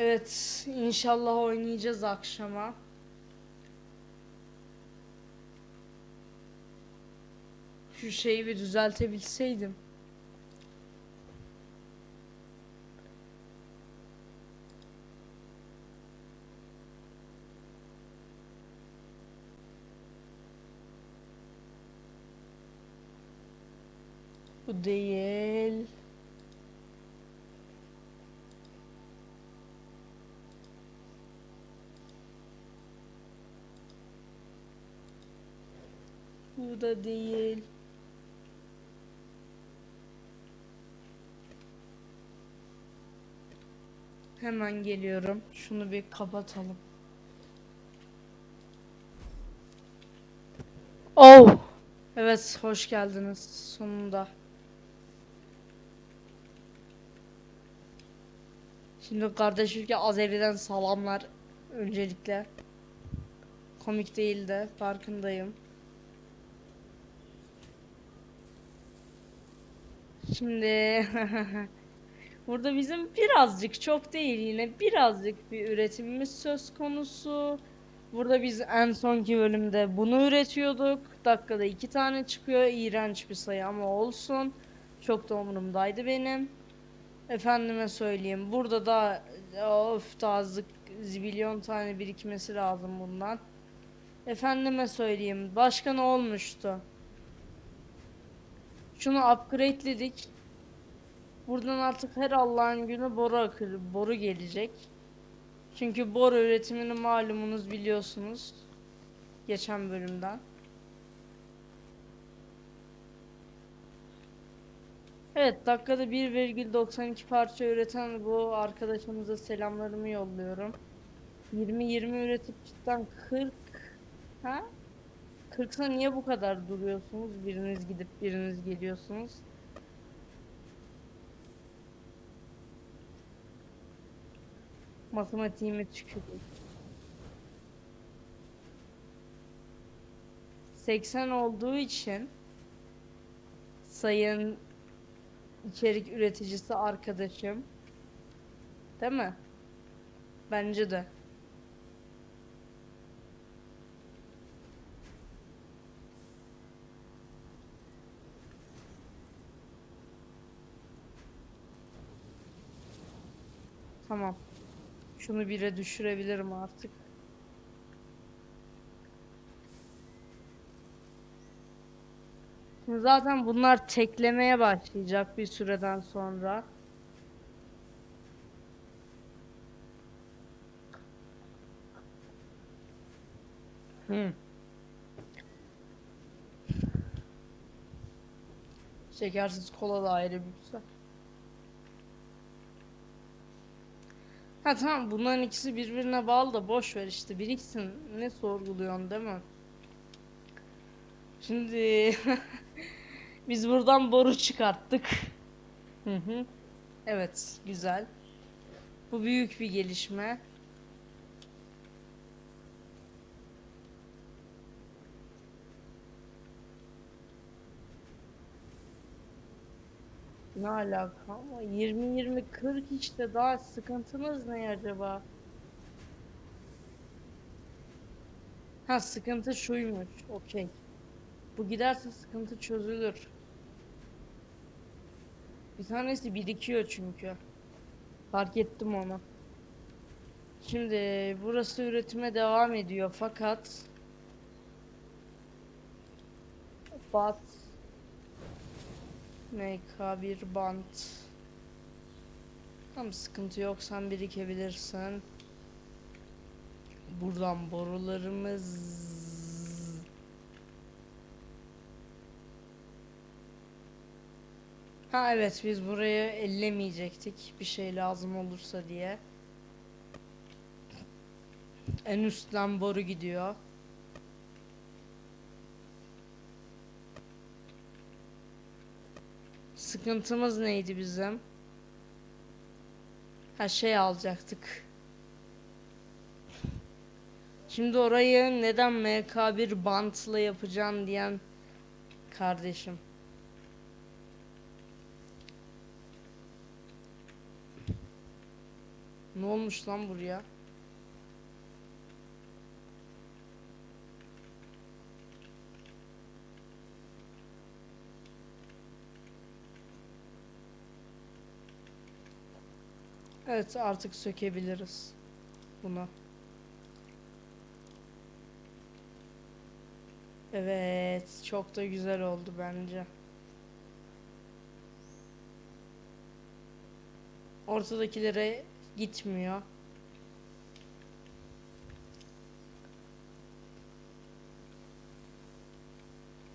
Evet, inşallah oynayacağız akşama. Şu şeyi bir düzeltebilseydim. Bu değil. Bu da değil. Hemen geliyorum. Şunu bir kapatalım. Oh. Evet, hoş geldiniz sonunda. Şimdi kardeş ülke Azeri'den salamlar öncelikle. Komik değil de farkındayım. Şimdi burada bizim birazcık çok değil yine birazcık bir üretimimiz söz konusu. Burada biz en sonki bölümde bunu üretiyorduk. Dakikada iki tane çıkıyor. İğrenç bir sayı ama olsun. Çok da umurumdaydı benim. Efendime söyleyeyim. Burada da of daha zibilyon tane birikmesi lazım bundan. Efendime söyleyeyim. Başka ne olmuştu? Şunu upgrade'ledik. Buradan artık her Allah'ın günü boru akır, boru gelecek. Çünkü boru üretimini malumunuz biliyorsunuz. Geçen bölümden. Evet, dakikada 1,92 parça üreten bu arkadaşımıza selamlarımı yolluyorum. 20-20 üretip cidden 40 ha? 40'sa niye bu kadar duruyorsunuz? Biriniz gidip biriniz geliyorsunuz. Matematiğime tüküreyim. 80 olduğu için sayın içerik üreticisi arkadaşım değil mi? Bence de. Tamam. Şunu bire düşürebilirim artık. Şimdi zaten bunlar teklemeye başlayacak bir süreden sonra. Hı. Şekersiz kola da ayrı bir güzel. Ha tamam bunların ikisi birbirine bağlı da boş ver işte biriksin ne sorguluyorsun değil mi? Şimdi biz buradan boru çıkarttık. Hı hı. Evet güzel. Bu büyük bir gelişme. Ne alaka ama 20 20 40 işte daha sıkıntınız ne acaba? Ha sıkıntı şuymuş. Okey. Bu giderse sıkıntı çözülür. Bir tanesi birikiyor çünkü. Fark ettim onu. Şimdi burası üretime devam ediyor fakat Bat MK1 bant Tam sıkıntı yok sen birikebilirsin. Buradan borularımız Ha evet biz burayı ellemeyecektik bir şey lazım olursa diye. En üstten boru gidiyor. Sıkıntımız neydi bizim? Ha şey alacaktık. Şimdi orayı neden MK1 bantla yapacağım diyen kardeşim. Ne olmuş lan buraya? Evet artık sökebiliriz bunu. Evet çok da güzel oldu bence. Ortadakilere gitmiyor.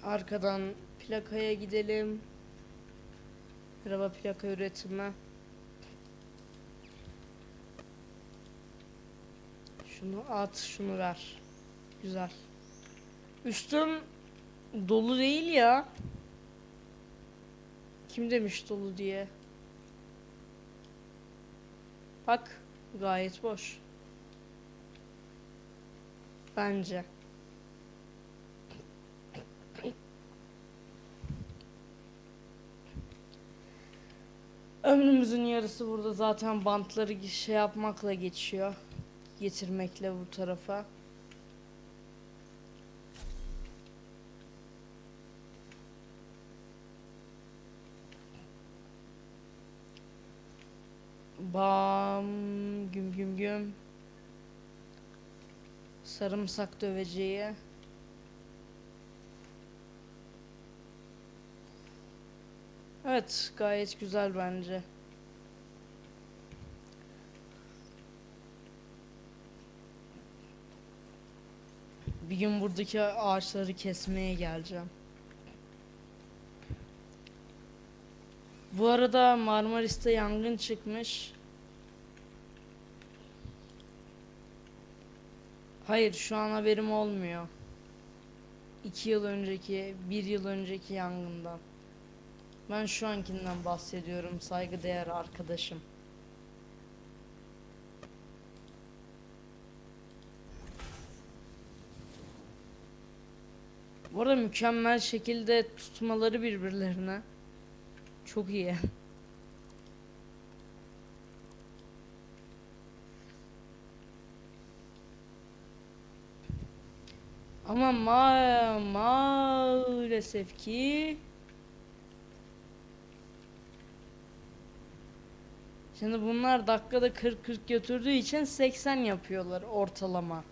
Arkadan plakaya gidelim. Araba plaka üretimi. Şunu at, şunu ver. Güzel. Üstüm dolu değil ya. Kim demiş dolu diye? Bak, gayet boş. Bence. Ömrümüzün yarısı burada zaten bantları şey yapmakla geçiyor. Getirmekle bu tarafa. Bam güm güm güm. Sarımsak döveceği. Evet, gayet güzel bence. Bir gün buradaki ağaçları kesmeye geleceğim. Bu arada Marmaris'te yangın çıkmış. Hayır, şu an haberim olmuyor. İki yıl önceki, bir yıl önceki yangından. Ben şu ankinden bahsediyorum saygıdeğer arkadaşım. Arada mükemmel şekilde tutmaları birbirlerine. Çok iyi. Ama ma maalesef ki Şimdi bunlar dakikada 40-40 götürdüğü için 80 yapıyorlar ortalama.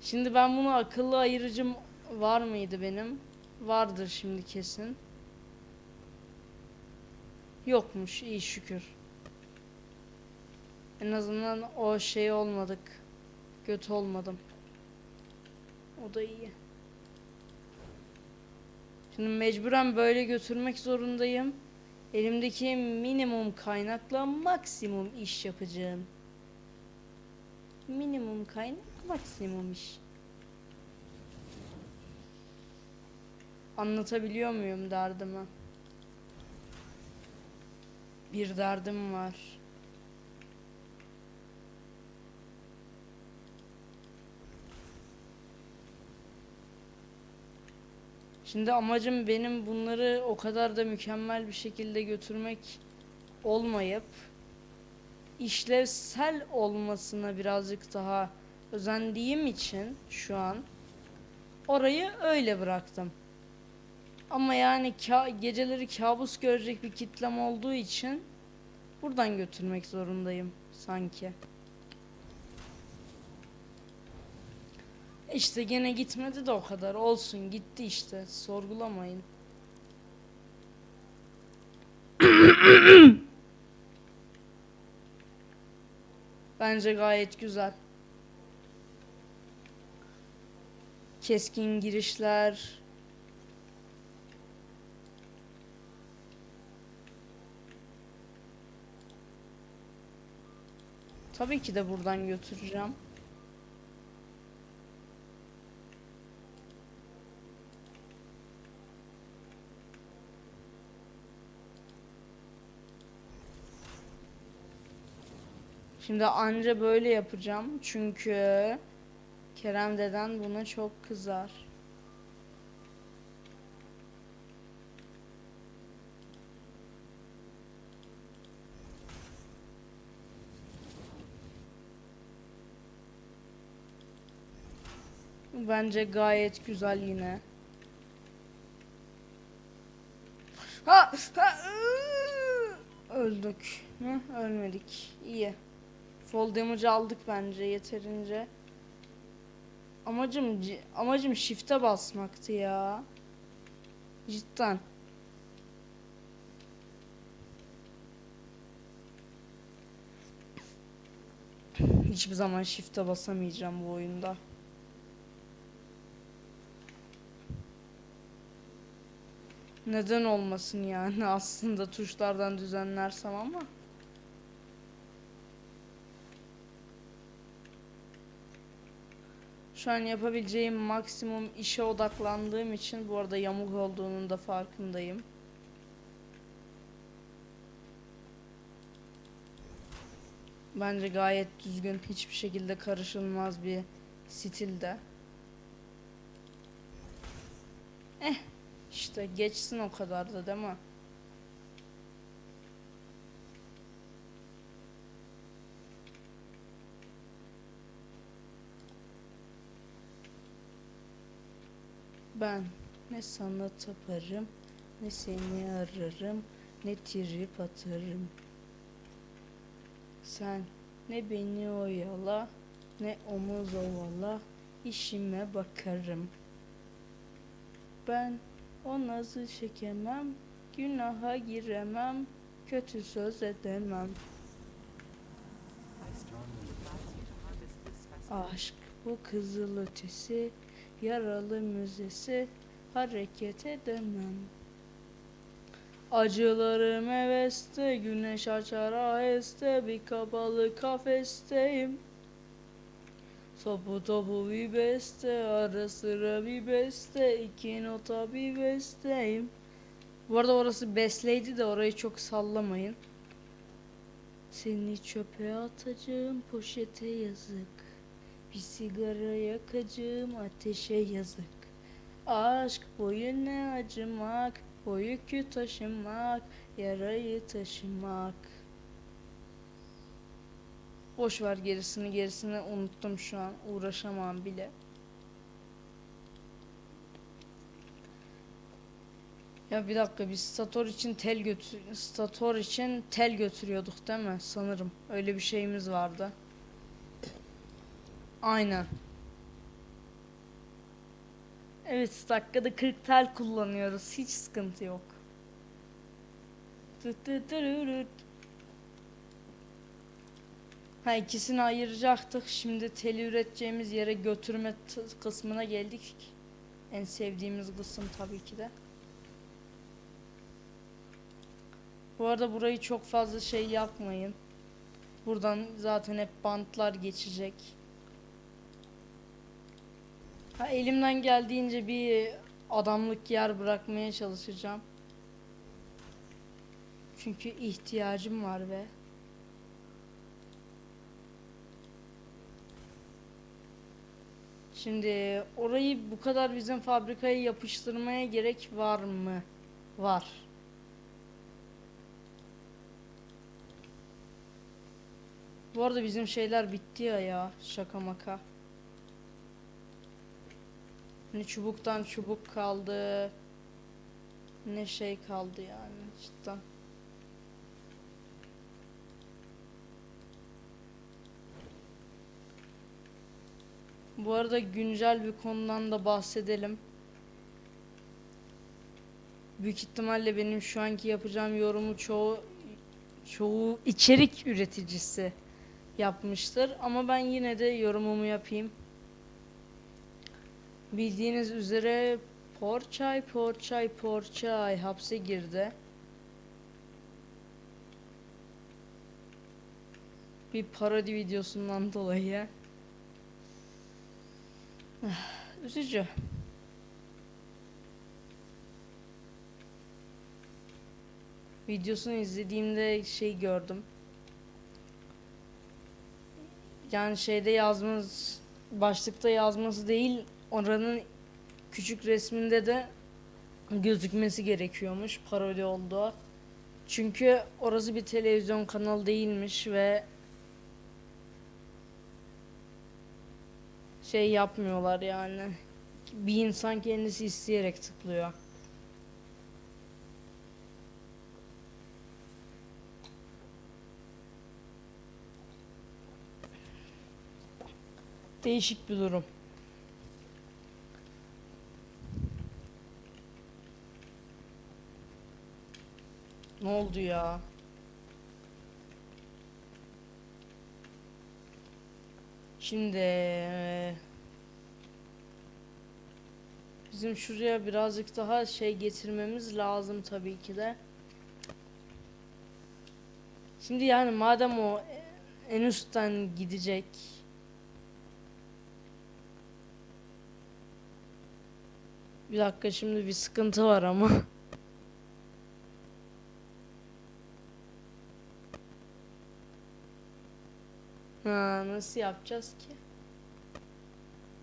Şimdi ben bunu akıllı ayırıcım var mıydı benim? Vardır şimdi kesin. Yokmuş iyi şükür. En azından o şey olmadık. Göt olmadım. O da iyi. Şimdi mecburen böyle götürmek zorundayım. Elimdeki minimum kaynakla maksimum iş yapacağım. Minimum kaynak maksimum iş. Anlatabiliyor muyum derdimi? Bir derdim var. Şimdi amacım benim bunları o kadar da mükemmel bir şekilde götürmek olmayıp işlevsel olmasına birazcık daha özendiğim için şu an orayı öyle bıraktım. Ama yani ka- geceleri kabus görecek bir kitlem olduğu için buradan götürmek zorundayım sanki. İşte gene gitmedi de o kadar olsun gitti işte sorgulamayın. Bence gayet güzel. Keskin girişler. Tabii ki de buradan götüreceğim. Şimdi anca böyle yapacağım çünkü Kerem deden buna çok kızar. Bence gayet güzel yine. Ha, ha, ıı! öldük. Hı, ölmedik. İyi. Fall damage aldık bence yeterince. Amacım amacım shift'e basmaktı ya. Cidden. Hiçbir zaman shift'e basamayacağım bu oyunda. Neden olmasın yani aslında tuşlardan düzenlersem ama. Şu an yapabileceğim maksimum işe odaklandığım için bu arada yamuk olduğunun da farkındayım. Bence gayet düzgün, hiçbir şekilde karışılmaz bir stilde. Eh, işte geçsin o kadar da değil mi? Ben ne sana taparım, ne seni ararım, ne trip atarım. Sen ne beni oyala, ne omuz ovala, işime bakarım. Ben o nazı çekemem, günaha giremem, kötü söz edemem. Aşk bu kızıl ötesi, yaralı müzesi, hareket edemem. Acılarım heveste, güneş açar aheste, bir kapalı kafesteyim. Topu topu bir beste, ara sıra bir beste, iki nota bir besteyim. Bu arada orası besleydi de orayı çok sallamayın. Seni çöpe atacağım poşete yazık. Bir sigara yakacağım ateşe yazık. Aşk boyu ne acımak, o yükü taşımak, yarayı taşımak. Boş ver gerisini gerisini unuttum şu an uğraşamam bile. Ya bir dakika biz stator için tel götür stator için tel götürüyorduk değil mi? Sanırım öyle bir şeyimiz vardı. Aynen. Evet dakikada 40 tel kullanıyoruz. Hiç sıkıntı yok. Tut tut tururut. Ha ikisini ayıracaktık. Şimdi teli üreteceğimiz yere götürme kısmına geldik. En sevdiğimiz kısım tabii ki de. Bu arada burayı çok fazla şey yapmayın. Buradan zaten hep bantlar geçecek. Ha, elimden geldiğince bir adamlık yer bırakmaya çalışacağım. Çünkü ihtiyacım var ve Şimdi orayı bu kadar bizim fabrikaya yapıştırmaya gerek var mı? Var. Bu arada bizim şeyler bitti ya ya şaka maka. Ne çubuktan çubuk kaldı. Ne şey kaldı yani cidden. Bu arada güncel bir konudan da bahsedelim. Büyük ihtimalle benim şu anki yapacağım yorumu çoğu çoğu içerik üreticisi yapmıştır ama ben yine de yorumumu yapayım. Bildiğiniz üzere Porçay Porçay Porçay hapse girdi. Bir parodi videosundan dolayı. Üzücü. Videosunu izlediğimde şey gördüm. Yani şeyde yazmanız, başlıkta yazması değil, oranın küçük resminde de gözükmesi gerekiyormuş parodi oldu. Çünkü orası bir televizyon kanalı değilmiş ve şey yapmıyorlar yani. Bir insan kendisi isteyerek tıklıyor. Değişik bir durum. Ne oldu ya? Şimdi bizim şuraya birazcık daha şey getirmemiz lazım tabii ki de. Şimdi yani madem o en üstten gidecek Bir dakika şimdi bir sıkıntı var ama. Ha, nasıl yapacağız ki?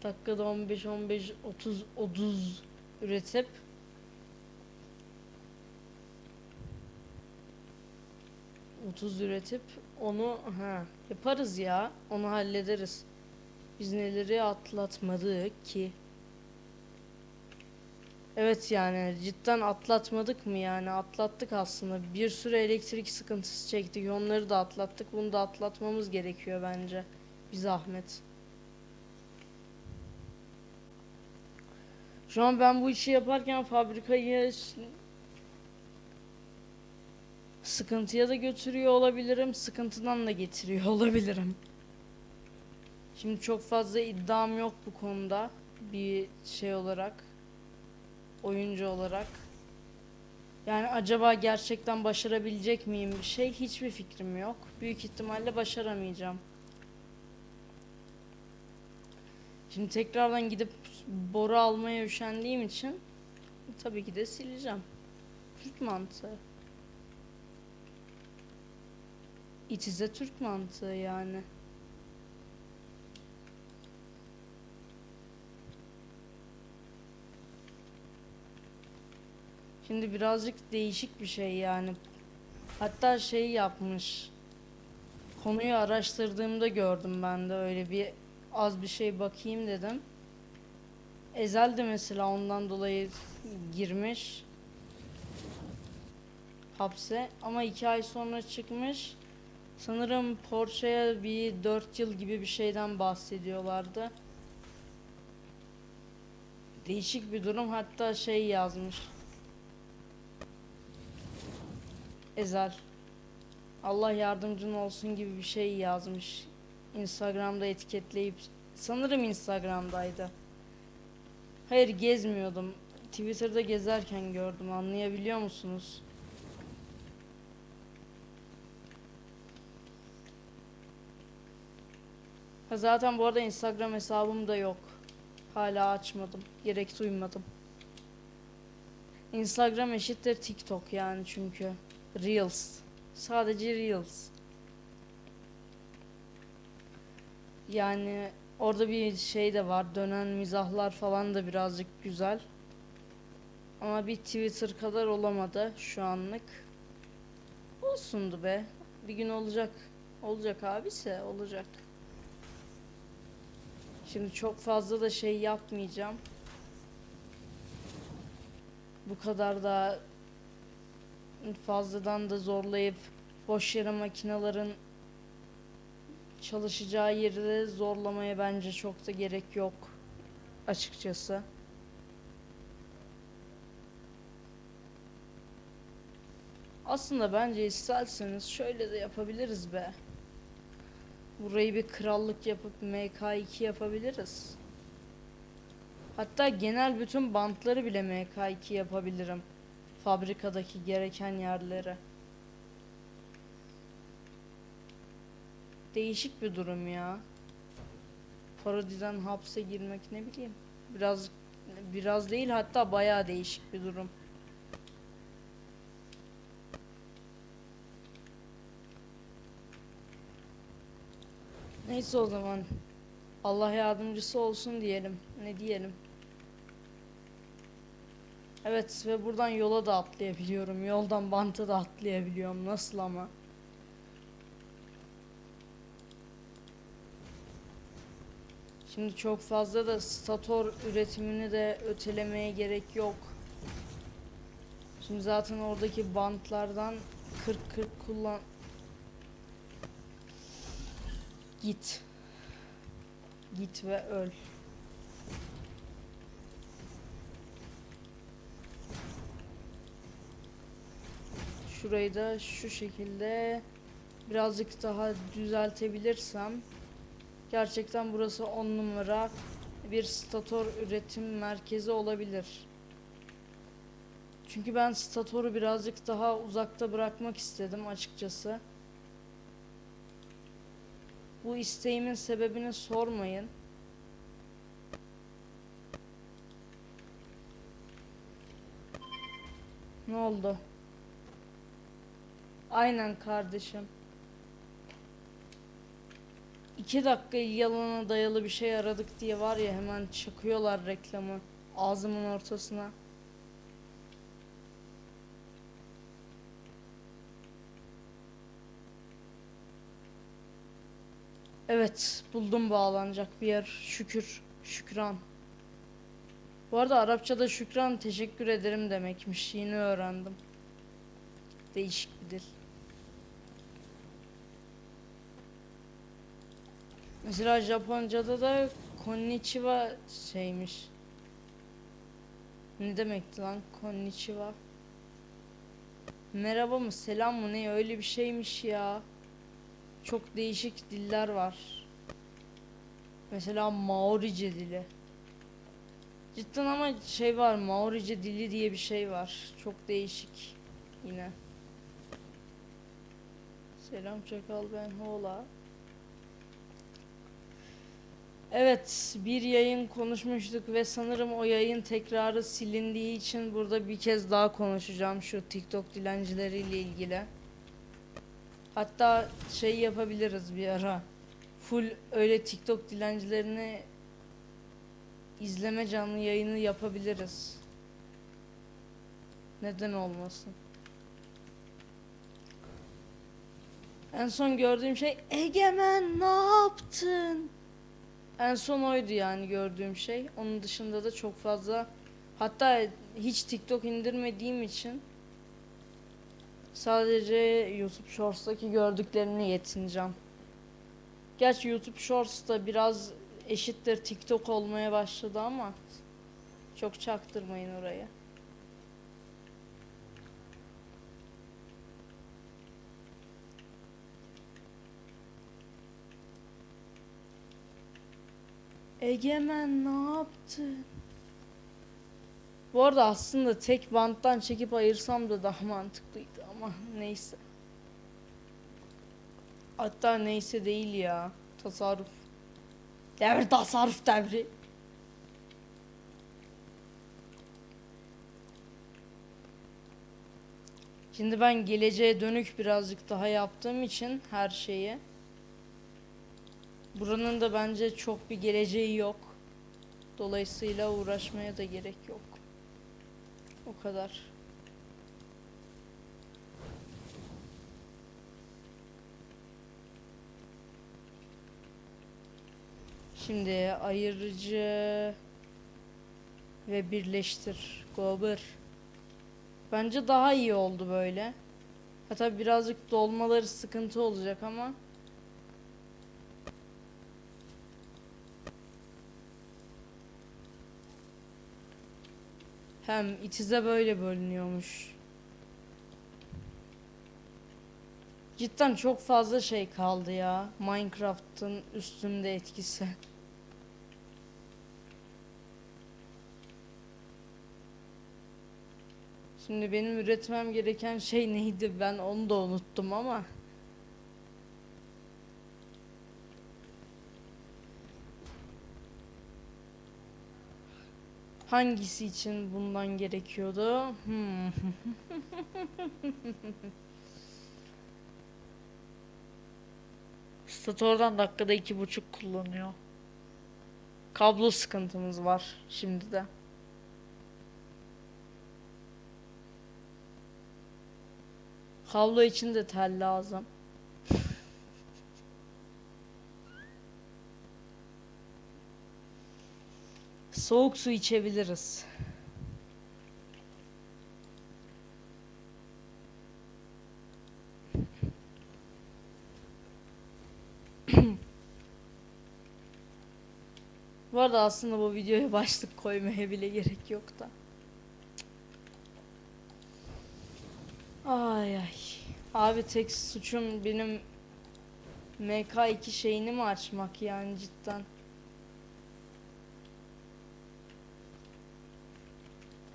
Dakikada 15 15 30 30 üretip Otuz üretip onu ha yaparız ya onu hallederiz. Biz neleri atlatmadık ki? Evet yani cidden atlatmadık mı yani? Atlattık aslında. Bir sürü elektrik sıkıntısı çektik. Onları da atlattık. Bunu da atlatmamız gerekiyor bence. Bir zahmet. Şu an ben bu işi yaparken fabrikayı sıkıntıya da götürüyor olabilirim. Sıkıntıdan da getiriyor olabilirim. Şimdi çok fazla iddiam yok bu konuda bir şey olarak oyuncu olarak. Yani acaba gerçekten başarabilecek miyim bir şey? Hiçbir fikrim yok. Büyük ihtimalle başaramayacağım. Şimdi tekrardan gidip boru almaya üşendiğim için tabii ki de sileceğim. Türk mantığı. İtize Türk mantığı yani. Şimdi birazcık değişik bir şey yani. Hatta şey yapmış. Konuyu araştırdığımda gördüm ben de öyle bir az bir şey bakayım dedim. Ezel de mesela ondan dolayı girmiş hapse ama iki ay sonra çıkmış. Sanırım Porsche'ye bir 4 yıl gibi bir şeyden bahsediyorlardı. Değişik bir durum hatta şey yazmış. Ezel. Allah yardımcın olsun gibi bir şey yazmış. Instagram'da etiketleyip sanırım Instagram'daydı. Hayır gezmiyordum. Twitter'da gezerken gördüm. Anlayabiliyor musunuz? Ha zaten bu arada Instagram hesabım da yok. Hala açmadım. Gerek duymadım. Instagram eşittir TikTok yani çünkü. Reels. Sadece Reels. Yani orada bir şey de var. Dönen mizahlar falan da birazcık güzel. Ama bir Twitter kadar olamadı şu anlık. Olsundu be. Bir gün olacak. Olacak abise olacak. Şimdi çok fazla da şey yapmayacağım. Bu kadar da fazladan da zorlayıp boş yere makinelerin çalışacağı yeri zorlamaya bence çok da gerek yok açıkçası. Aslında bence isterseniz şöyle de yapabiliriz be. Burayı bir krallık yapıp MK2 yapabiliriz. Hatta genel bütün bantları bile MK2 yapabilirim. Fabrikadaki gereken yerlere. Değişik bir durum ya. Parodiden hapse girmek ne bileyim. Biraz biraz değil hatta bayağı değişik bir durum. Neyse o zaman. Allah yardımcısı olsun diyelim. Ne diyelim? Evet ve buradan yola da atlayabiliyorum. Yoldan banta da atlayabiliyorum. Nasıl ama? Şimdi çok fazla da stator üretimini de ötelemeye gerek yok. Şimdi zaten oradaki bantlardan 40-40 kullan. Git. Git ve öl. Şurayı da şu şekilde birazcık daha düzeltebilirsem gerçekten burası 10 numara bir stator üretim merkezi olabilir. Çünkü ben statoru birazcık daha uzakta bırakmak istedim açıkçası. Bu isteğimin sebebini sormayın. Ne oldu? Aynen kardeşim. İki dakika yalana dayalı bir şey aradık diye var ya hemen çakıyorlar reklamı ağzımın ortasına. Evet buldum bağlanacak bir yer şükür şükran. Bu arada Arapçada şükran teşekkür ederim demekmiş yeni öğrendim. Değişik bir dil. Mesela Japonca'da da konnichiwa şeymiş. Ne demekti lan konnichiwa? Merhaba mı selam mı ne öyle bir şeymiş ya. Çok değişik diller var. Mesela Maorice dili. Cidden ama şey var Maorice dili diye bir şey var. Çok değişik yine. Selam çakal ben Hola. Evet, bir yayın konuşmuştuk ve sanırım o yayın tekrarı silindiği için burada bir kez daha konuşacağım şu TikTok dilencileriyle ilgili. Hatta şey yapabiliriz bir ara. Full öyle TikTok dilencilerini izleme canlı yayını yapabiliriz. Neden olmasın? En son gördüğüm şey Egemen ne yaptın? En son oydu yani gördüğüm şey. Onun dışında da çok fazla hatta hiç TikTok indirmediğim için sadece YouTube Shorts'taki gördüklerini yetineceğim. Gerçi YouTube Shorts da biraz eşittir TikTok olmaya başladı ama çok çaktırmayın oraya. Egemen ne yaptın? Bu arada aslında tek banttan çekip ayırsam da daha mantıklıydı ama neyse. Hatta neyse değil ya. Tasarruf. Devir tasarruf devri. Şimdi ben geleceğe dönük birazcık daha yaptığım için her şeyi. Buranın da bence çok bir geleceği yok. Dolayısıyla uğraşmaya da gerek yok. O kadar. Şimdi ayırıcı ve birleştir. Gober. Bence daha iyi oldu böyle. Hatta birazcık dolmaları sıkıntı olacak ama Hem itize böyle bölünüyormuş. Cidden çok fazla şey kaldı ya. Minecraft'ın üstünde etkisi. Şimdi benim üretmem gereken şey neydi ben onu da unuttum ama. Hangisi için bundan gerekiyordu? Hmm. Stator'dan dakikada iki buçuk kullanıyor. Kablo sıkıntımız var şimdi de. Kablo için de tel lazım. Soğuk su içebiliriz. Bu arada aslında bu videoya başlık koymaya bile gerek yok da. Ay ay. Abi tek suçum benim MK2 şeyini mi açmak yani cidden.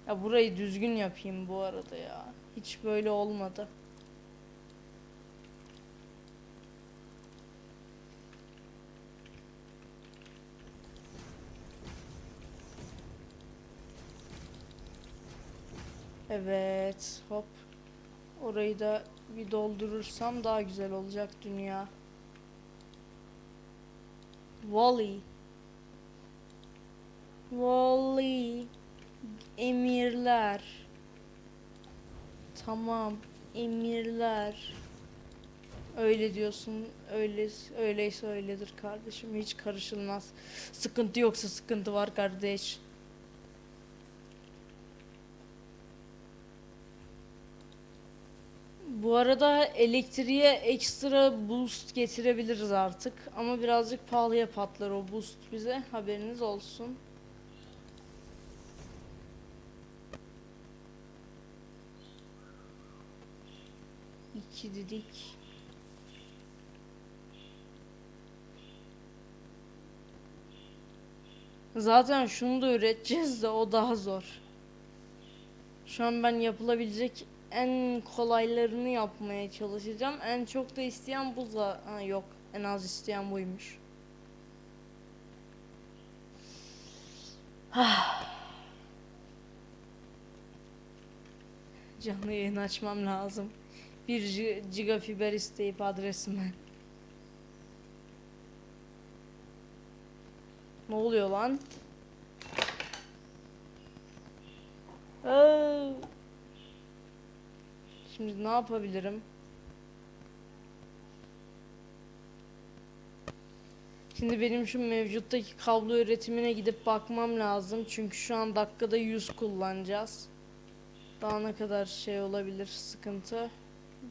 Ya burayı düzgün yapayım bu arada ya. Hiç böyle olmadı. Evet, hop. Orayı da bir doldurursam daha güzel olacak dünya. Wally. Wally. Emirler. Tamam. Emirler. Öyle diyorsun. Öyle öyleyse öyledir kardeşim. Hiç karışılmaz. Sıkıntı yoksa sıkıntı var kardeş. Bu arada elektriğe ekstra boost getirebiliriz artık. Ama birazcık pahalıya patlar o boost bize. Haberiniz olsun. İki dedik. Zaten şunu da üreteceğiz de o daha zor. Şu an ben yapılabilecek en kolaylarını yapmaya çalışacağım. En çok da isteyen bu za- ha, yok. En az isteyen buymuş. Canlı yayın açmam lazım. Bir gi- giga fiber isteyip adresime. Ne oluyor lan? Şimdi ne yapabilirim? Şimdi benim şu mevcuttaki kablo üretimine gidip bakmam lazım. Çünkü şu an dakikada 100 kullanacağız. Daha ne kadar şey olabilir sıkıntı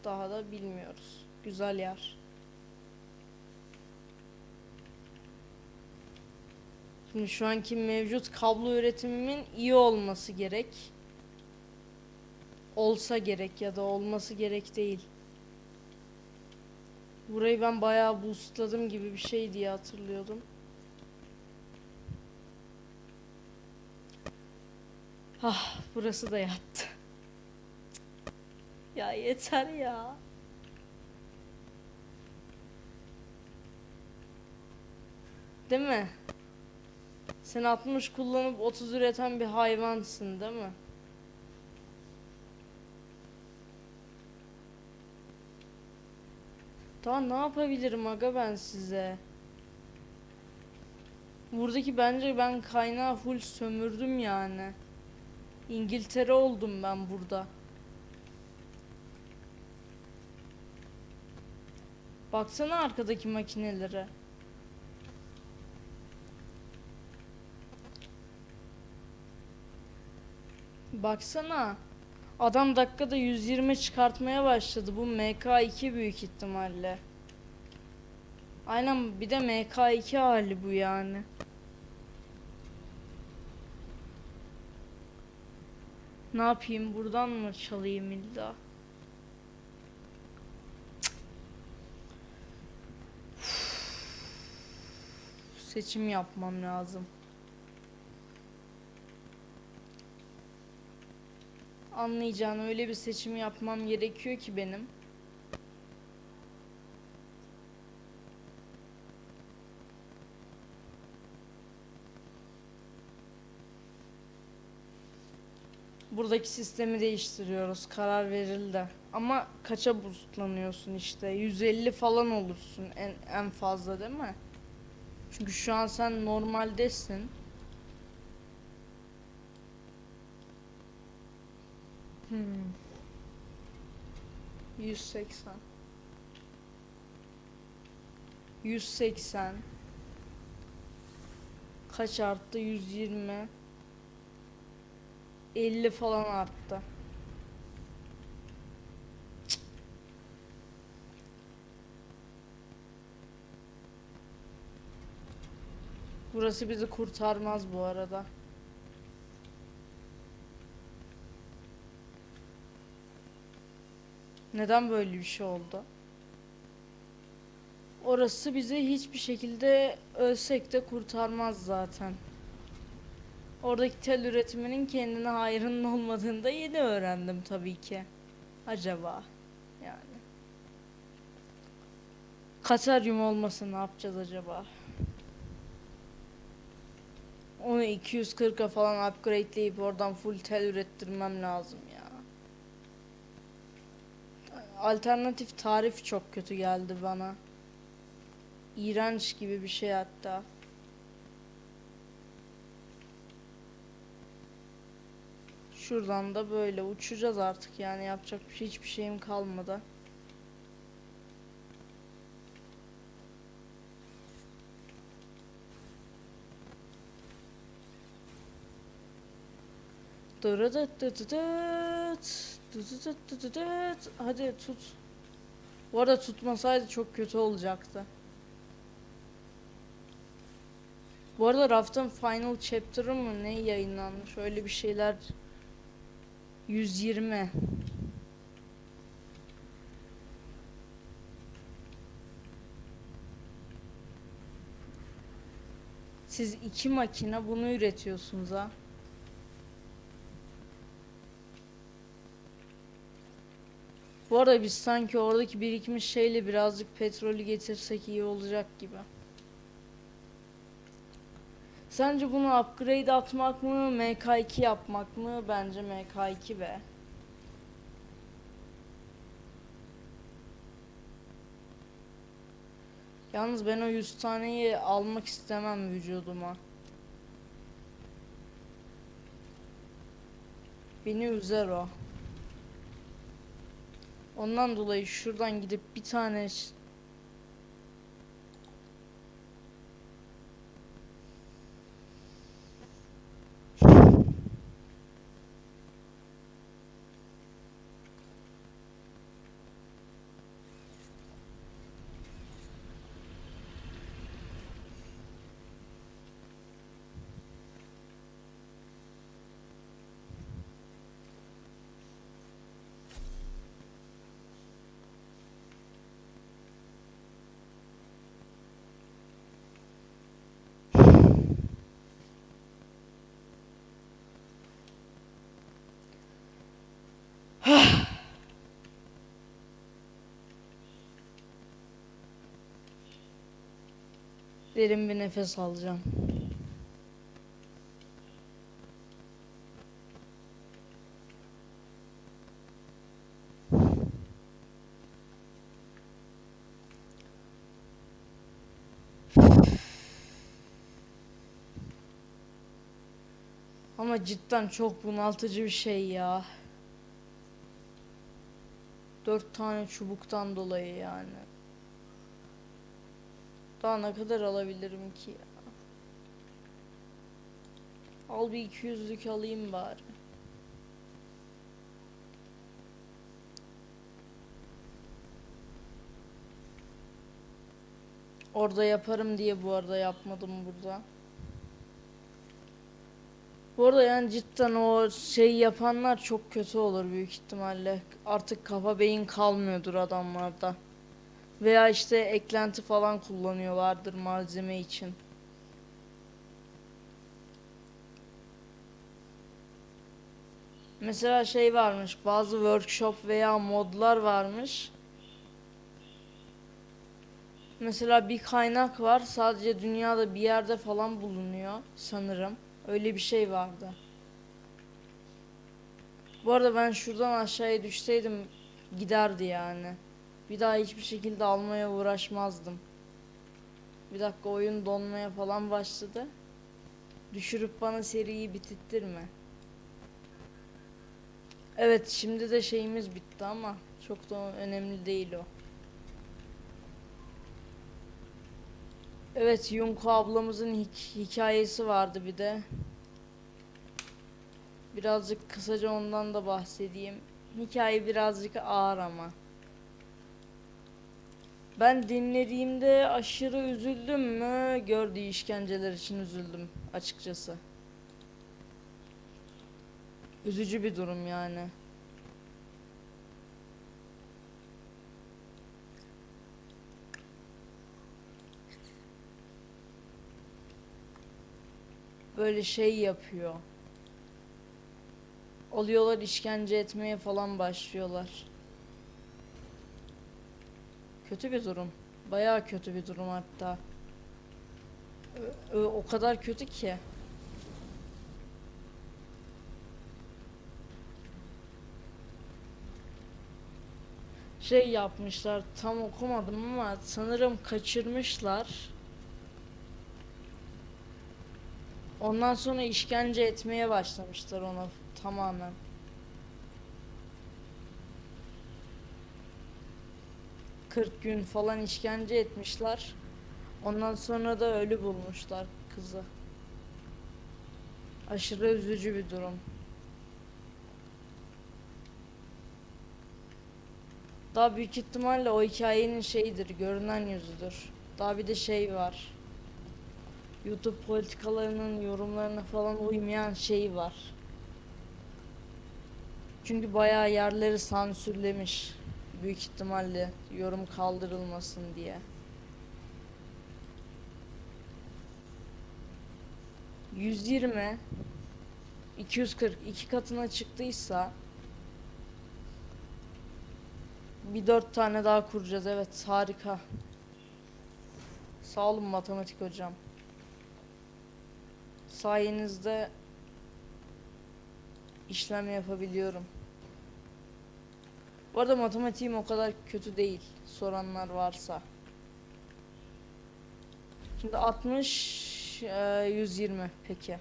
daha da bilmiyoruz. Güzel yer. Şimdi şu anki mevcut kablo üretimimin iyi olması gerek. Olsa gerek ya da olması gerek değil. Burayı ben bayağı boostladım gibi bir şey diye hatırlıyordum. Ah, burası da yattı. Ya yeter ya. Değil mi? Sen 60 kullanıp 30 üreten bir hayvansın, değil mi? Daha ne yapabilirim aga ben size? Buradaki bence ben kaynağı full sömürdüm yani. İngiltere oldum ben burada. Baksana arkadaki makinelere. Baksana. Adam dakikada 120 çıkartmaya başladı. Bu MK2 büyük ihtimalle. Aynen bir de MK2 hali bu yani. Ne yapayım buradan mı çalayım illa? Seçim yapmam lazım. Anlayacağın öyle bir seçim yapmam gerekiyor ki benim. Buradaki sistemi değiştiriyoruz. Karar verildi. Ama kaça boostlanıyorsun işte? 150 falan olursun en, en fazla değil mi? Çünkü şu an sen normaldesin. Hmm. 180 180 Kaç arttı? 120. 50 falan arttı. Burası bizi kurtarmaz bu arada. Neden böyle bir şey oldu? Orası bizi hiçbir şekilde ölsek de kurtarmaz zaten. Oradaki tel üretiminin kendine hayrının olmadığını da yeni öğrendim tabii ki. Acaba yani. Kataryum olmasa ne yapacağız acaba? Onu 240'a falan upgradeleyip oradan full tel ürettirmem lazım ya. Alternatif tarif çok kötü geldi bana. İğrenç gibi bir şey hatta. Şuradan da böyle uçacağız artık yani yapacak bir şey hiçbir şeyim kalmadı. Hadi tut. Bu arada tutmasaydı çok kötü olacaktı. Bu arada Raft'ın Final Chapter'ı mı ne yayınlanmış? Öyle bir şeyler 120. Siz iki makine bunu üretiyorsunuz ha. Bu arada biz sanki oradaki birikmiş şeyle birazcık petrolü getirsek iyi olacak gibi. Sence bunu upgrade atmak mı, MK2 yapmak mı? Bence MK2 be. Yalnız ben o 100 taneyi almak istemem vücuduma. Beni üzer o. Ondan dolayı şuradan gidip bir tane derin bir nefes alacağım. Ama cidden çok bunaltıcı bir şey ya. Dört tane çubuktan dolayı yani. Daha ne kadar alabilirim ki ya? Al bir 200'lük alayım bari. Orada yaparım diye bu arada yapmadım burada. Bu arada yani cidden o şey yapanlar çok kötü olur büyük ihtimalle. Artık kafa beyin kalmıyordur adamlarda. Veya işte eklenti falan kullanıyorlardır malzeme için. Mesela şey varmış, bazı workshop veya modlar varmış. Mesela bir kaynak var, sadece dünyada bir yerde falan bulunuyor sanırım. Öyle bir şey vardı. Bu arada ben şuradan aşağıya düşseydim giderdi yani. Bir daha hiçbir şekilde almaya uğraşmazdım. Bir dakika oyun donmaya falan başladı. Düşürüp bana seriyi bitirttirme. Evet şimdi de şeyimiz bitti ama çok da önemli değil o. Evet, Yunko ablamızın hik- hikayesi vardı bir de. Birazcık kısaca ondan da bahsedeyim. Hikaye birazcık ağır ama. Ben dinlediğimde aşırı üzüldüm mü? Gördüğü işkenceler için üzüldüm açıkçası. Üzücü bir durum yani. Böyle şey yapıyor. Oluyorlar işkence etmeye falan başlıyorlar. Kötü bir durum. Bayağı kötü bir durum hatta. O kadar kötü ki. Şey yapmışlar tam okumadım ama sanırım kaçırmışlar. Ondan sonra işkence etmeye başlamışlar ona tamamen. Kırk gün falan işkence etmişler. Ondan sonra da ölü bulmuşlar kızı. Aşırı üzücü bir durum. Daha büyük ihtimalle o hikayenin şeyidir, görünen yüzüdür. Daha bir de şey var. YouTube politikalarının yorumlarına falan uymayan şey var. Çünkü bayağı yerleri sansürlemiş. Büyük ihtimalle yorum kaldırılmasın diye. 120 240 iki katına çıktıysa bir dört tane daha kuracağız. Evet harika. Sağ olun matematik hocam. Sayenizde işlem yapabiliyorum. Bu arada matematiğim o kadar kötü değil. Soranlar varsa. Şimdi 60 e, 120 peki.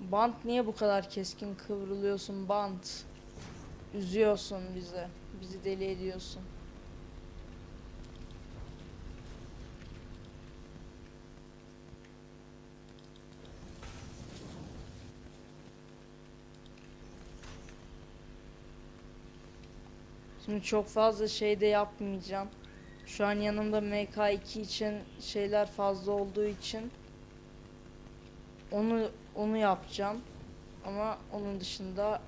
Bant niye bu kadar keskin kıvrılıyorsun bant? Üzüyorsun bizi. Bizi deli ediyorsun. Şimdi çok fazla şey de yapmayacağım. Şu an yanımda MK2 için şeyler fazla olduğu için onu onu yapacağım. Ama onun dışında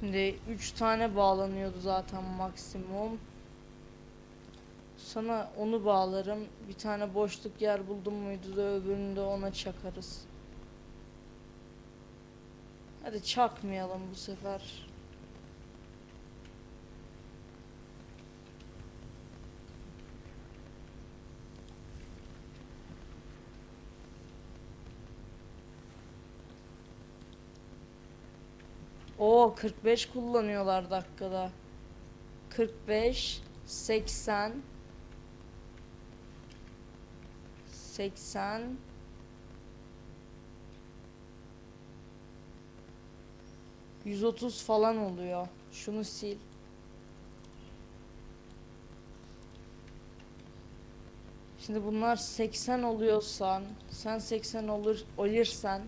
Şimdi 3 tane bağlanıyordu zaten maksimum. Sana onu bağlarım. Bir tane boşluk yer buldum muydu da öbürünü de ona çakarız. Hadi çakmayalım bu sefer. Oo 45 kullanıyorlar dakikada. 45 80 80 130 falan oluyor. Şunu sil. Şimdi bunlar 80 oluyorsan, sen 80 olur olursan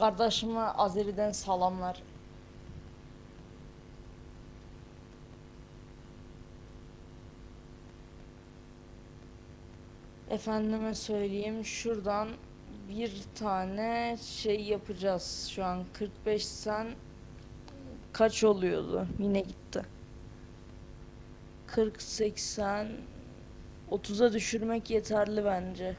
Kardeşime Azeri'den salamlar. Efendime söyleyeyim şuradan bir tane şey yapacağız. Şu an 45 sen kaç oluyordu? Yine gitti. 40 80 30'a düşürmek yeterli bence.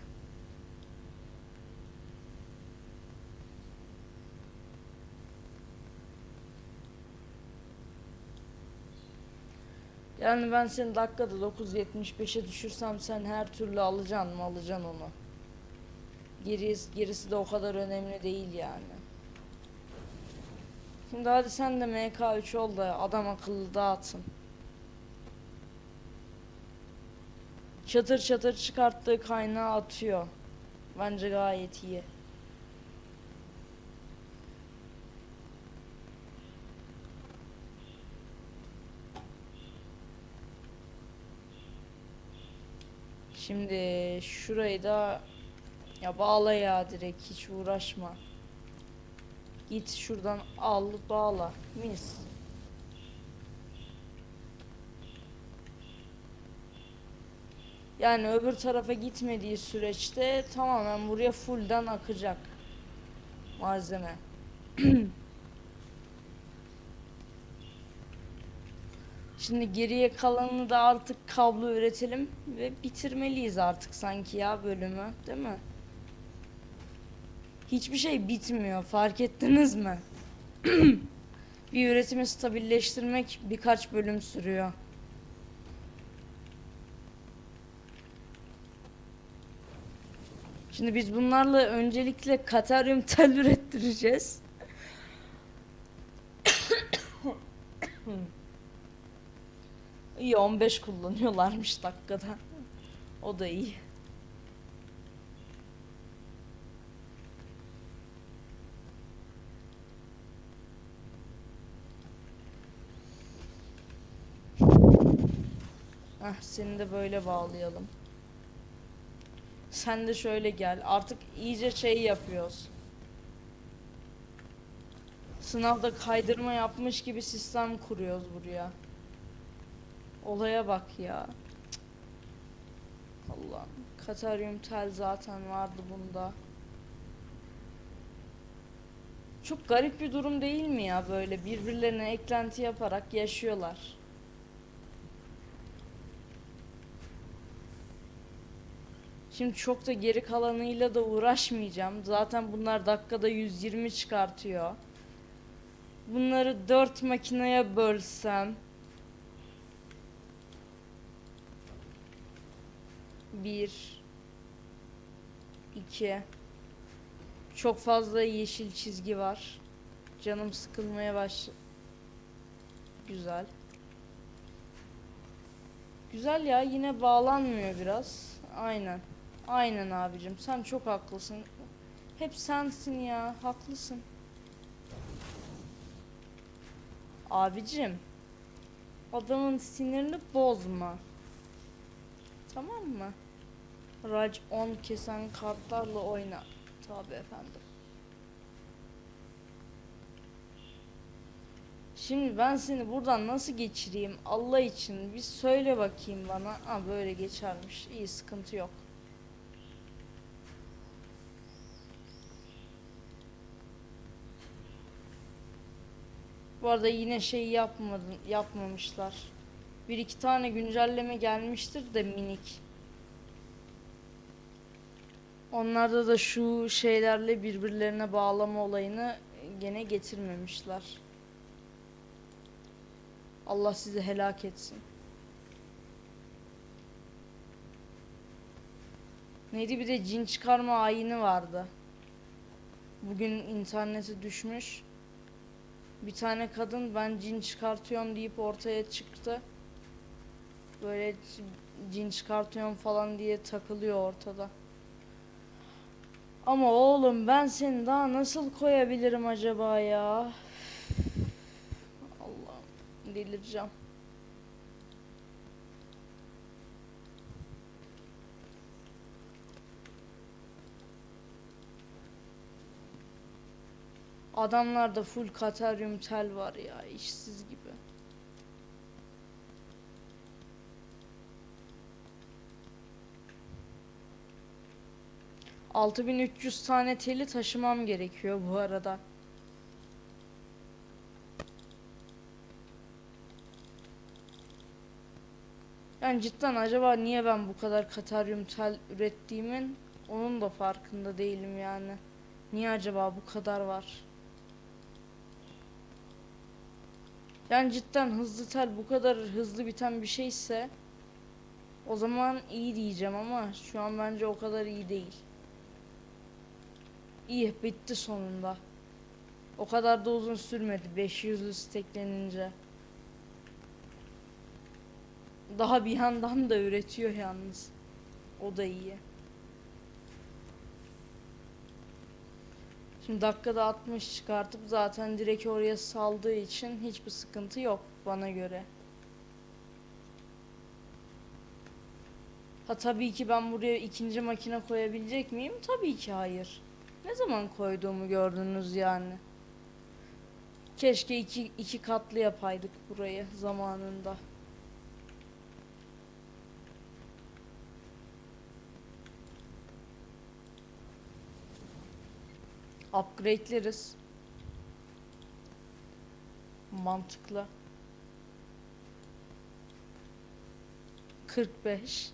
Yani ben seni dakikada 9.75'e düşürsem sen her türlü alacaksın mı alacaksın onu. Gerisi, gerisi de o kadar önemli değil yani. Şimdi hadi sen de MK3 ol da adam akıllı dağıtın. Çatır çatır çıkarttığı kaynağı atıyor. Bence gayet iyi. Şimdi şurayı da ya bağla ya direkt hiç uğraşma. Git şuradan al bağla. Mis. Yani öbür tarafa gitmediği süreçte tamamen buraya fullden akacak malzeme. Şimdi geriye kalanını da artık kablo üretelim ve bitirmeliyiz artık sanki ya bölümü, değil mi? Hiçbir şey bitmiyor, fark ettiniz mi? Bir üretimi stabilleştirmek birkaç bölüm sürüyor. Şimdi biz bunlarla öncelikle kataryum tel ürettireceğiz. İyi 15 kullanıyorlarmış dakikada. O da iyi. Heh, seni de böyle bağlayalım. Sen de şöyle gel. Artık iyice şey yapıyoruz. Sınavda kaydırma yapmış gibi sistem kuruyoruz buraya. Olaya bak ya. Allah'ım. Kataryum tel zaten vardı bunda. Çok garip bir durum değil mi ya böyle birbirlerine eklenti yaparak yaşıyorlar. Şimdi çok da geri kalanıyla da uğraşmayacağım. Zaten bunlar dakikada 120 çıkartıyor. Bunları 4 makineye bölsem Bir iki Çok fazla yeşil çizgi var. Canım sıkılmaya baş Güzel. Güzel ya yine bağlanmıyor biraz. Aynen. Aynen abicim sen çok haklısın. Hep sensin ya haklısın. Abicim adamın sinirini bozma. Tamam mı? Rac 10 kesen kartlarla oyna. Tabi efendim. Şimdi ben seni buradan nasıl geçireyim Allah için bir söyle bakayım bana. Ha böyle geçermiş. İyi sıkıntı yok. Bu arada yine şey yapmadın, yapmamışlar. Bir iki tane güncelleme gelmiştir de minik. Onlarda da şu şeylerle birbirlerine bağlama olayını gene getirmemişler. Allah sizi helak etsin. Neydi bir de cin çıkarma ayini vardı. Bugün internete düşmüş. Bir tane kadın ben cin çıkartıyorum deyip ortaya çıktı. Böyle cin çıkartıyorum falan diye takılıyor ortada. Ama oğlum ben seni daha nasıl koyabilirim acaba ya? Allah'ım delireceğim. Adamlarda full kataryum tel var ya işsiz gibi. Altı bin üç yüz tane teli taşımam gerekiyor bu arada. Yani cidden acaba niye ben bu kadar kataryum tel ürettiğimin onun da farkında değilim yani. Niye acaba bu kadar var? Yani cidden hızlı tel bu kadar hızlı biten bir şeyse o zaman iyi diyeceğim ama şu an bence o kadar iyi değil. İyi bitti sonunda. O kadar da uzun sürmedi 500'lü steklenince. Daha bir yandan da üretiyor yalnız. O da iyi. Şimdi dakikada 60 çıkartıp zaten direkt oraya saldığı için hiçbir sıkıntı yok bana göre. Ha tabii ki ben buraya ikinci makine koyabilecek miyim? Tabii ki hayır. Ne zaman koyduğumu gördünüz yani. Keşke iki, iki katlı yapaydık burayı zamanında. Upgrade'leriz. Mantıklı. 45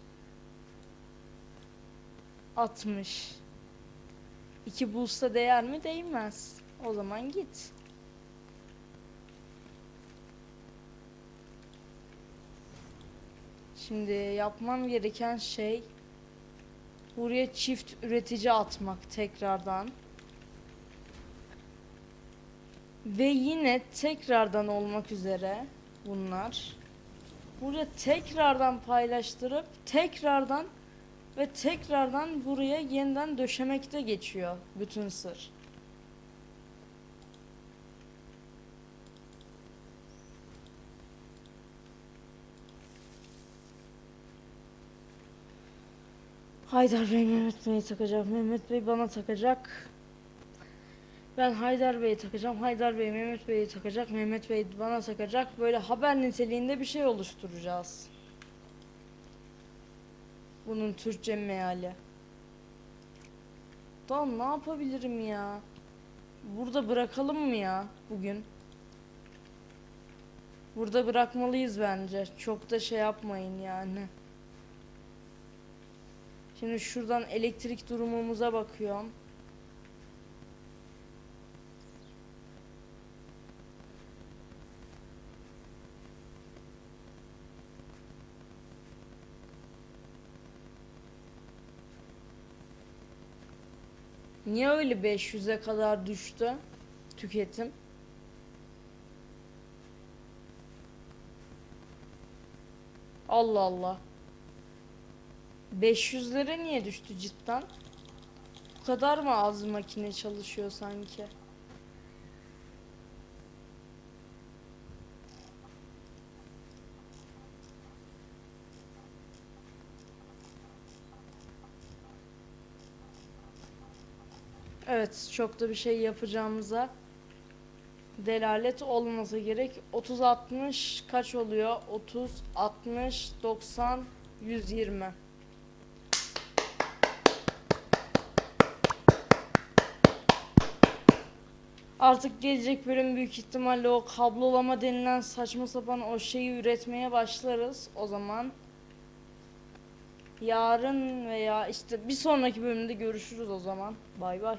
60 2 bulsa değer mi? Değmez. O zaman git. Şimdi yapmam gereken şey buraya çift üretici atmak tekrardan. Ve yine tekrardan olmak üzere bunlar. Buraya tekrardan paylaştırıp tekrardan ve tekrardan buraya yeniden döşemekte geçiyor bütün sır. Haydar Bey Mehmet Bey'i takacak. Mehmet Bey bana takacak. Ben Haydar Bey'i takacağım. Haydar Bey Mehmet Bey'i takacak. Mehmet Bey bana takacak. Böyle haber niteliğinde bir şey oluşturacağız. Bunun Türkçe meali. Daha ne yapabilirim ya? Burada bırakalım mı ya bugün? Burada bırakmalıyız bence. Çok da şey yapmayın yani. Şimdi şuradan elektrik durumumuza bakıyorum. Niye öyle 500'e kadar düştü tüketim? Allah Allah. 500'lere niye düştü cidden? Bu kadar mı az makine çalışıyor sanki? Evet, çok da bir şey yapacağımıza delalet olmasa gerek. 30 60 kaç oluyor? 30 60 90 120. Artık gelecek bölüm büyük ihtimalle o kablolama denilen saçma sapan o şeyi üretmeye başlarız. O zaman yarın veya işte bir sonraki bölümde görüşürüz o zaman. Bay bay.